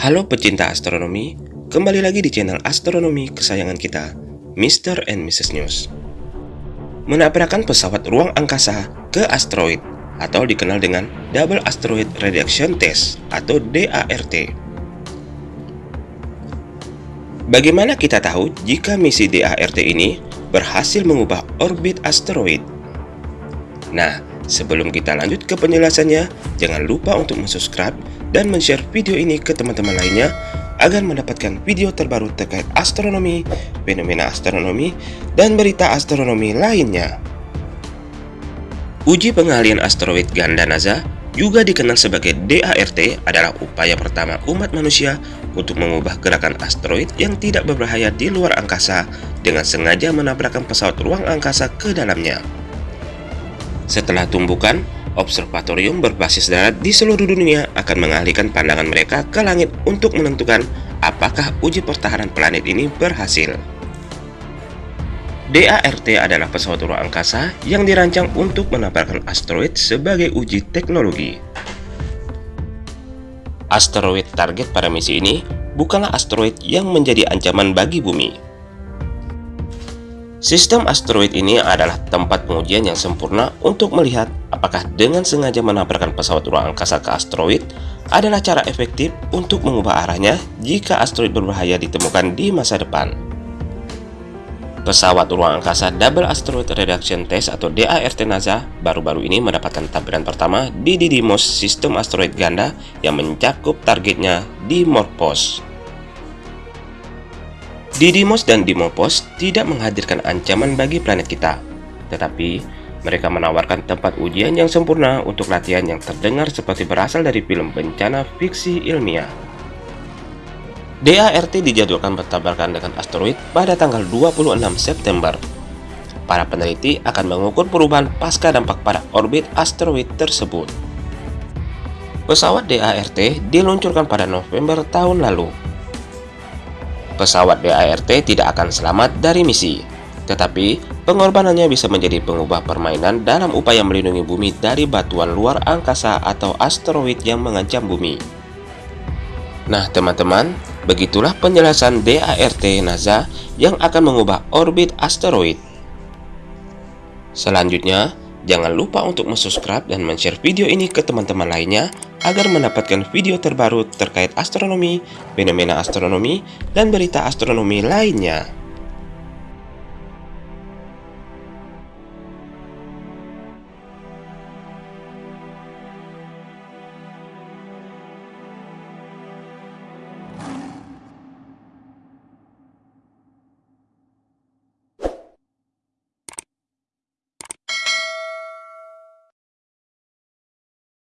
Halo pecinta astronomi, kembali lagi di channel astronomi kesayangan kita, Mr. and Mrs. News. Menabrakkan pesawat ruang angkasa ke asteroid atau dikenal dengan Double Asteroid Reduction Test atau DART. Bagaimana kita tahu jika misi DART ini berhasil mengubah orbit asteroid? Nah, sebelum kita lanjut ke penjelasannya, jangan lupa untuk subscribe dan men-share video ini ke teman-teman lainnya agar mendapatkan video terbaru terkait astronomi, fenomena astronomi, dan berita astronomi lainnya. Uji pengalian asteroid ganda NASA juga dikenal sebagai DART adalah upaya pertama umat manusia untuk mengubah gerakan asteroid yang tidak berbahaya di luar angkasa dengan sengaja menabrakkan pesawat ruang angkasa ke dalamnya. Setelah tumbukan, observatorium berbasis darat di seluruh dunia akan mengalihkan pandangan mereka ke langit untuk menentukan apakah uji pertahanan planet ini berhasil. DART adalah pesawat ruang angkasa yang dirancang untuk menabrakkan asteroid sebagai uji teknologi. Asteroid target pada misi ini bukanlah asteroid yang menjadi ancaman bagi bumi, Sistem asteroid ini adalah tempat pengujian yang sempurna untuk melihat apakah dengan sengaja menabrakkan pesawat ruang angkasa ke asteroid adalah cara efektif untuk mengubah arahnya jika asteroid berbahaya ditemukan di masa depan. Pesawat ruang angkasa Double Asteroid Reduction Test atau DART NASA baru-baru ini mendapatkan tampilan pertama di Didymos sistem asteroid ganda yang mencakup targetnya di Morpos. Didymos dan Dimopos tidak menghadirkan ancaman bagi planet kita, tetapi mereka menawarkan tempat ujian yang sempurna untuk latihan yang terdengar seperti berasal dari film bencana fiksi ilmiah. DART dijadwalkan bertabrakan dengan asteroid pada tanggal 26 September. Para peneliti akan mengukur perubahan pasca dampak pada orbit asteroid tersebut. Pesawat DART diluncurkan pada November tahun lalu pesawat DART tidak akan selamat dari misi. Tetapi, pengorbanannya bisa menjadi pengubah permainan dalam upaya melindungi bumi dari batuan luar angkasa atau asteroid yang mengancam bumi. Nah teman-teman, begitulah penjelasan DART NASA yang akan mengubah orbit asteroid. Selanjutnya, jangan lupa untuk subscribe dan share video ini ke teman-teman lainnya agar mendapatkan video terbaru terkait astronomi, fenomena astronomi, dan berita astronomi lainnya.